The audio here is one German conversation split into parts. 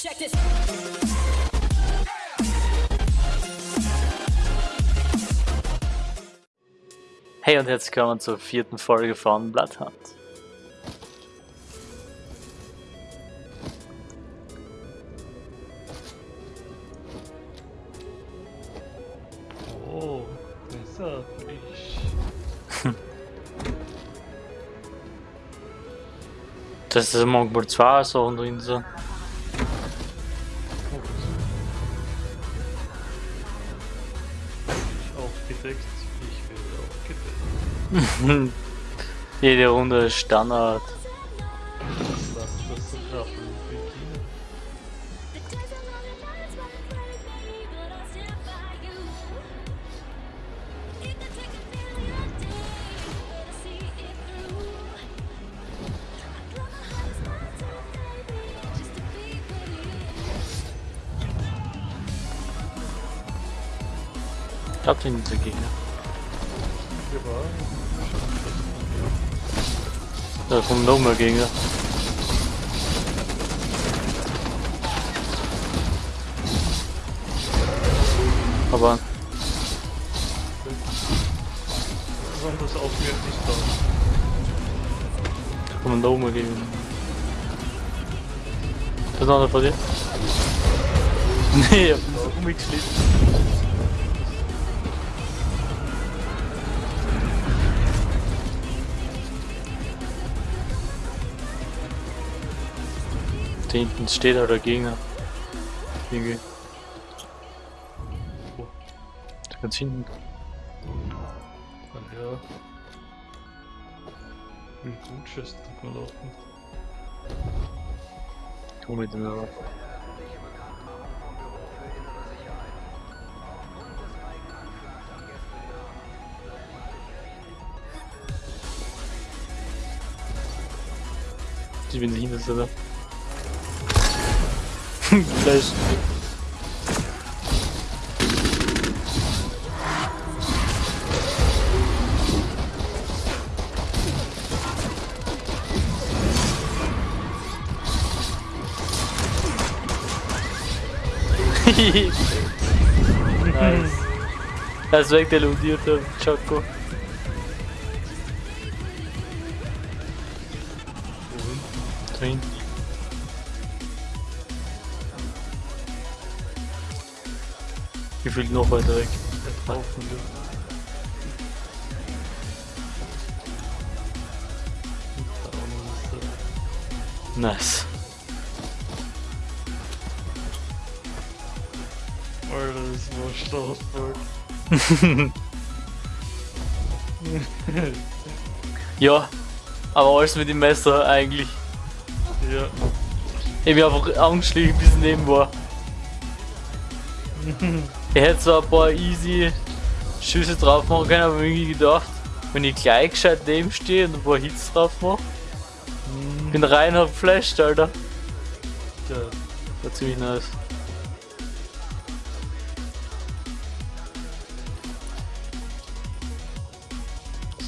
Check this. Hey und herzlich willkommen zur vierten Folge von Bloodhunt. Oh, besser. Das ist manchmal zwei Sachen drin sind. Aufgedeckt, ich werde aufgedeckt. Jede Runde ist Standard. Ich glaube, die sind der Gegner. Wir waren Da kommen noch mehr Gegner. Aber besonders aufmerksam da. da kommen noch mehr Gegner. Das ist einer von dir? Nee, ich hab ihn so hinten steht auch der Gegner. Irgendwie. Da ganz hinten. Ah ja. Wie gut schätzt man laufen. Komm mit dem Rad. Die bin hinter so da. Flash. nice. Das ist weg der lootierte Choco. Wohin? Gefühlt noch weiter weg. Nice. Alter, das war Startberg. Ja, aber alles mit dem Messer eigentlich. ja. Ich bin einfach angeschlichen bis neben war. Ich hätte zwar ein paar easy Schüsse drauf machen können, aber irgendwie gedacht, wenn ich gleich gescheit neben stehe und ein paar Hits drauf mache, bin rein hab geflasht, Alter. Ja. War ziemlich nice.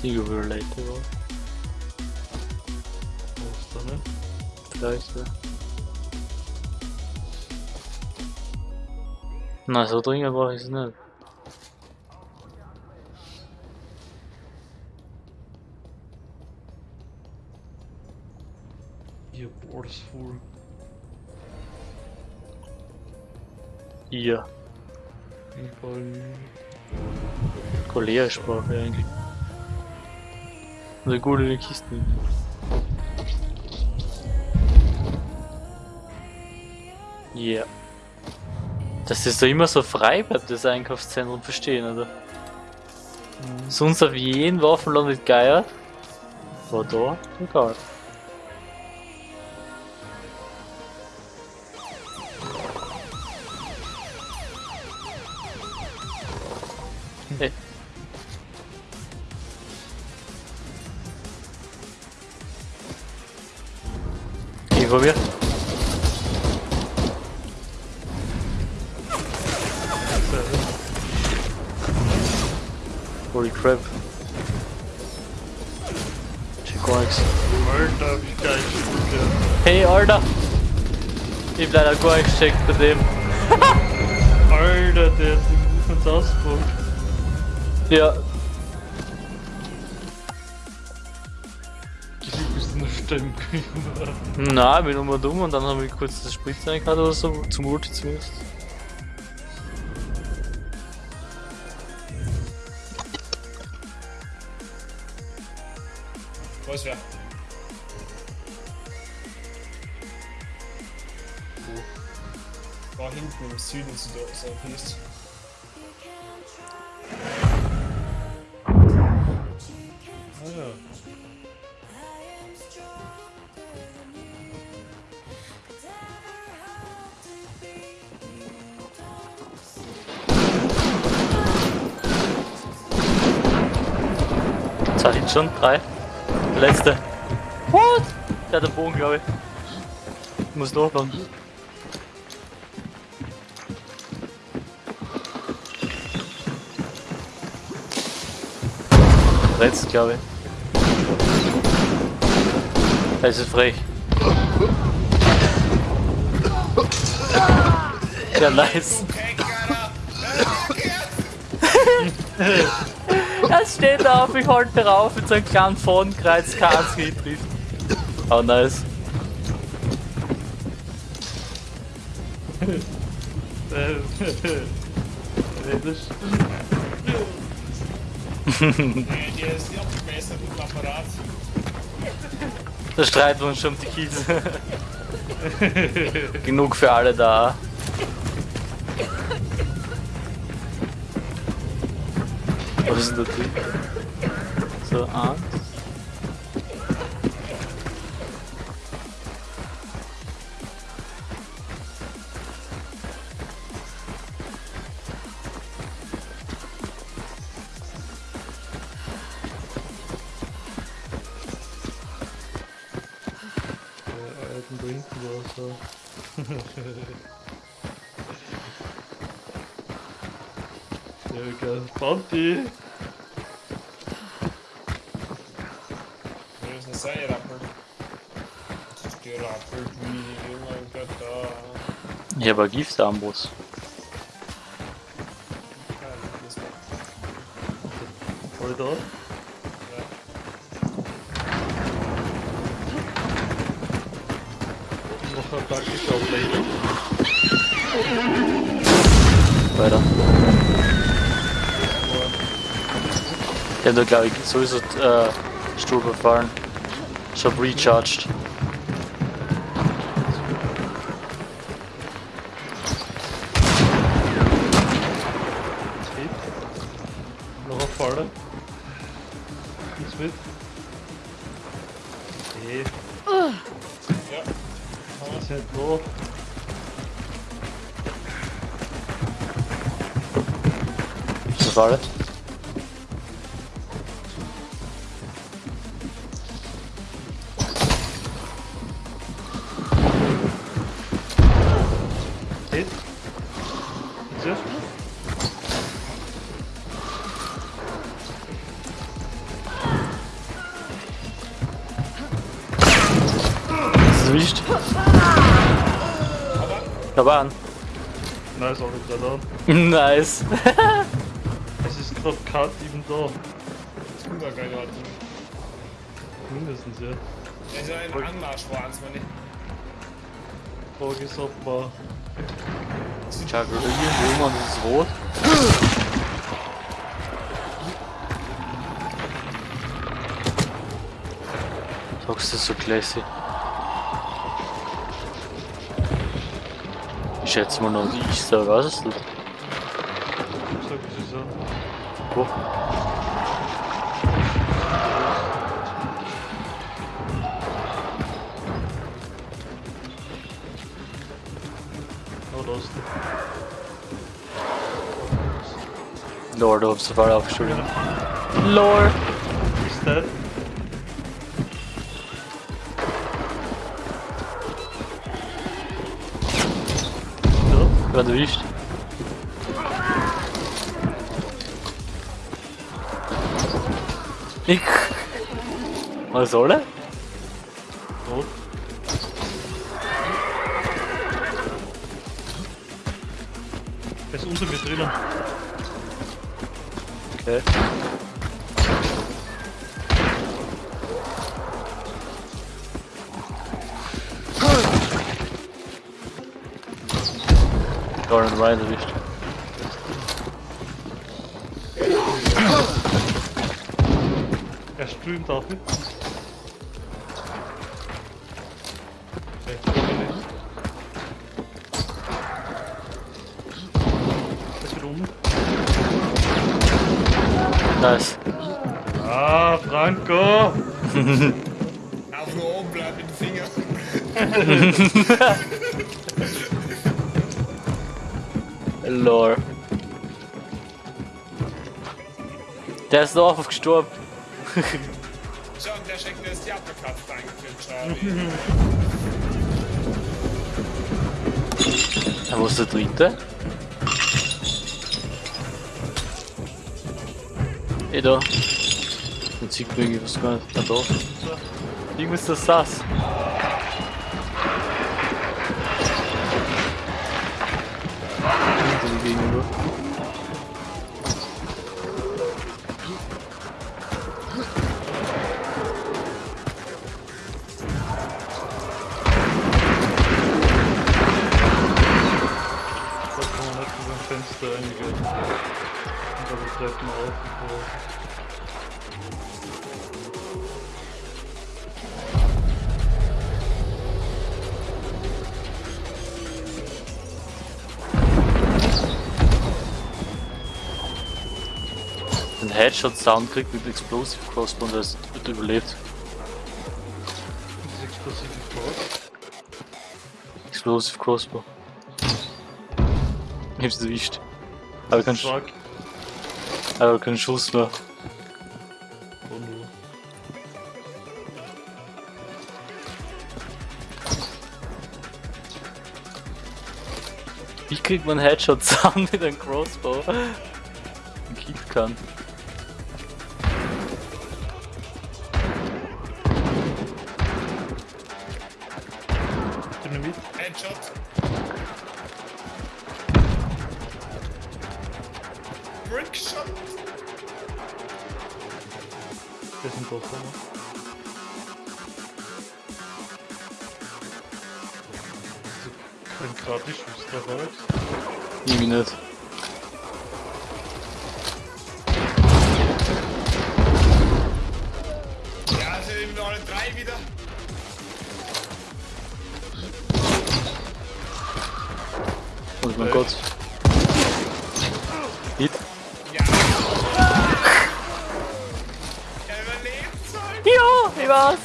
Sieger related war. Wo ist der ne? Vielleicht, ja. Nein, so dringend war ich es nicht. Ihr Borsful. Ja, Überall. Korea-Sprache eigentlich. Eine gute Kiste. Ja. Dass das da immer so frei bleibt, das Einkaufszentrum verstehen, oder? Sonst auf jeden Waffenladen nicht geiert. War da, egal. Holy crap. Check Wax. Alter, wie geil spielt der. Hey, Alter! Ich hab leider gar nicht gecheckt bei dem. Alter, der hat die Movements ausgebaut. Ja, Du bist in der Stimme nein, ich bin nur dumm und dann habe ich kurz das Spritz reingehört oder so, zum Ulti zumindest. Wo ist? Wo? War hinten im Süden so, so hieß. Ah ja. Zwei Hits schon, drei. Der letzte. What? Der hat den Bogen, glaube ich. ich. Muss nachladen. Letzte, glaube ich. Das ist frech. Ja, nice. Er steht auf, ich halte drauf mit so einem kleinen kein einziger trifft. Oh, nice. Das der schon um die Kills. Genug für alle da. Was ist denn da drin? So, eins. äh, alten da hinten war so. Ja, geil. Ja, das ist Voll da? ja. Noch ein taktischer Ablenkung. Weiter. Hab da glaube ich sowieso äh, Stuhl befallen. Ich hab recharged. Noch ein Falle. Geht's mit? Nee, Ja. ist nicht noch. Das war erwischt? Aber an. Nein, ist auch nicht gerade an. Nice. Es ist gerade Cut eben da. Das keine Ahnung. Mindestens, ja. Das ist ein Anmarsch vor uns, meine. Frage ist, ob man. Schau, irgendwo und das ist rot. Sagst du so classy? Ich schätze mal noch, ich sag, was ist das? Ich sag, es ist so. Wo? Der. Lord of Safari aufgeschuldet. Lord! selber durch. Ich. Was soll er? Oh. Er ist unter mir drinnen. Okay. Gordon Ryan erwischt. Er streamt. Er wieder unten. Nice. Ah, Franco! Auf nur oben bleiben mit den Fingern. Lore. Der ist doch gestorben. Schau, und der schenkt mir das die Uppercut. Danke, Charlie. Wo ist der dritte? Eh da. Jetzt sieht man irgendwie was gar nicht. Da. Irgendwo ist das Sass. Ein Headshot-Sound kriegt mit Explosive Crossbow und das wird überlebt. Das explosive Faust. Explosive Crossbow. Ich hab's erwischt. Aber kein, Sch aber kein Schuss mehr. Oh no. Wie kriegt man Headshot-Sound mit einem Crossbow? Ein Kit kann. Headshot. Brickshot. Der ist ein Koffer. Ne? Ein gratis Schuss dabei. Irgendwie nicht. Ja, sind wir alle drei wieder. Mein? Gott. Hit. Ja. Überlebt. Ja, ich war's.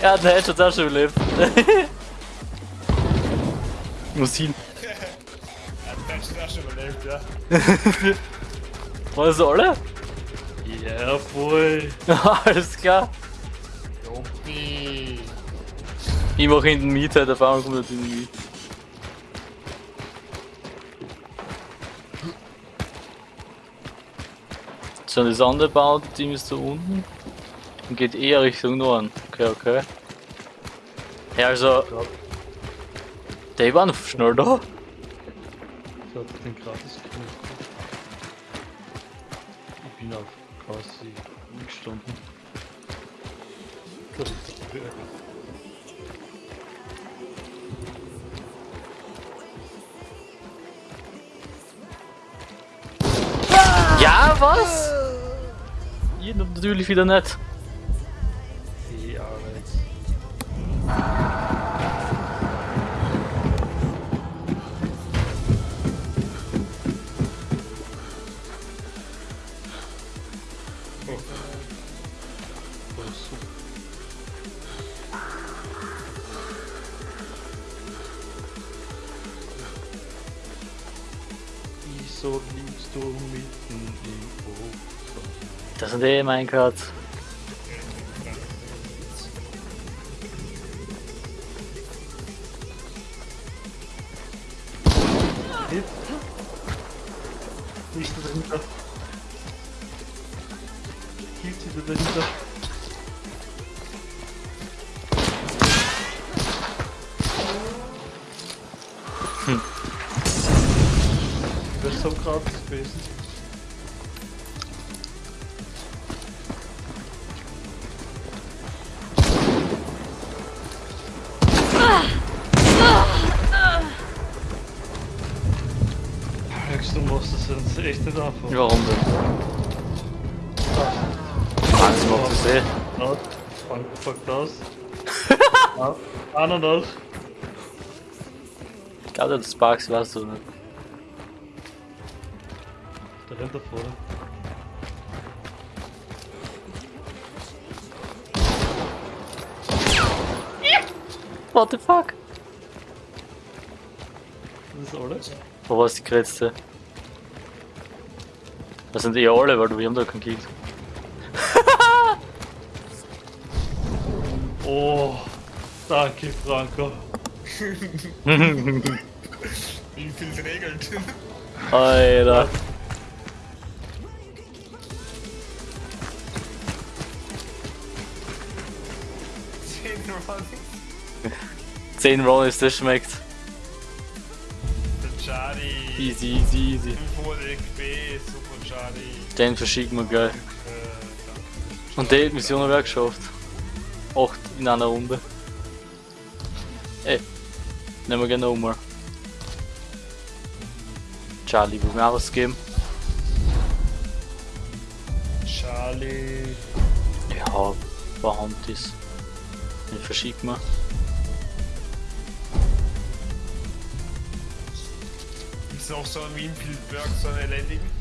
Er hat den Headshot auch schon überlebt. Muss hin. Er hat den auch schon überlebt, ja. Waren das alle? Yeah, boy. Alles klar. Joppi. Ich mach hinten mit, halt einmal kommt er hinten mit. So, das andere Bauteam ist da unten. Und geht eher Richtung Norden. Okay, okay. Ja, also. Die waren schnell da. Ich hab den gratis. Ich bin auf quasi gestanden. Ja, was? Ihr natürlich wieder nicht. Ja, Alex. Oh, super. Wieso liegst du mitten im Ozean? Das sind eh mein. Hit. Nicht dahinter. Hielt sie dahinter. Du musst es uns echt nicht anfangen. Warum denn? Alles macht das eh. Not. Fuckt aus. Ananas. Ich glaube, das Sparks weißt du nicht. Der rennt da vorne. What the fuck? Das ist alles. Wo war die Kretze? Das sind eh alle, weil wir haben da keinen Kill. Oh, danke Franco. Wie viel regelt? Alter. Zehn Mann. 10 Rolls, das schmeckt. Der Charlie. Easy, easy, easy. 500 XP, super Charlie. Den verschicken wir danke. Und die Mission haben wir geschafft. 8 in einer Runde. Ey, nehmen wir gerne nochmal. Charlie, will mir auch was geben? Charlie. Ja, paar Handys. Den verschicken wir. Ist auch so ein Winfield-Work, so ein elendigen?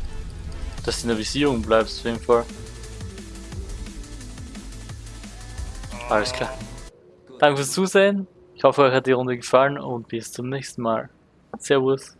Dass du in der Visierung bleibst, auf jeden Fall. Alles klar. Danke fürs Zusehen. Ich hoffe, euch hat die Runde gefallen und bis zum nächsten Mal. Servus.